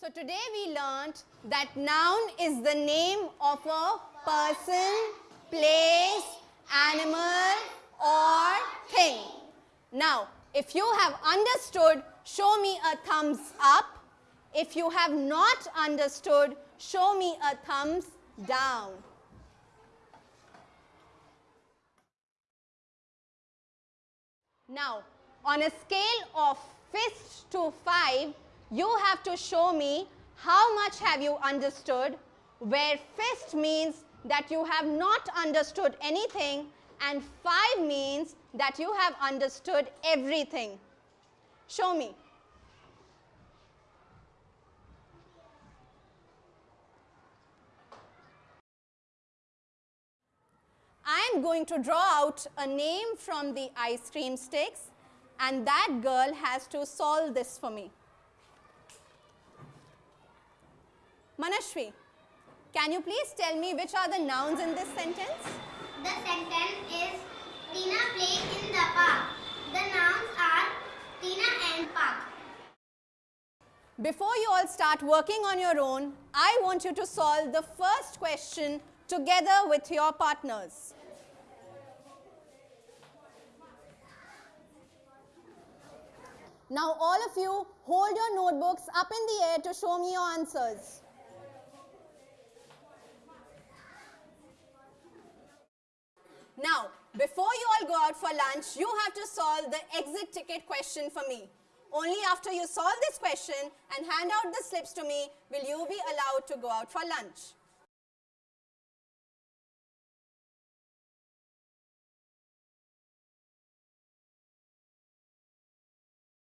So today we learnt that noun is the name of a person, place, animal or thing. Now, if you have understood, show me a thumbs up. If you have not understood, show me a thumbs down. Now, on a scale of fist to 5, you have to show me how much have you understood, where fist means that you have not understood anything and 5 means that you have understood everything. Show me. I am going to draw out a name from the ice cream sticks and that girl has to solve this for me. Manashwi, can you please tell me which are the nouns in this sentence? The sentence is Tina played in the park. The nouns are Tina and park. Before you all start working on your own, I want you to solve the first question together with your partners. Now all of you hold your notebooks up in the air to show me your answers. Now, before you all go out for lunch, you have to solve the exit ticket question for me. Only after you solve this question and hand out the slips to me will you be allowed to go out for lunch.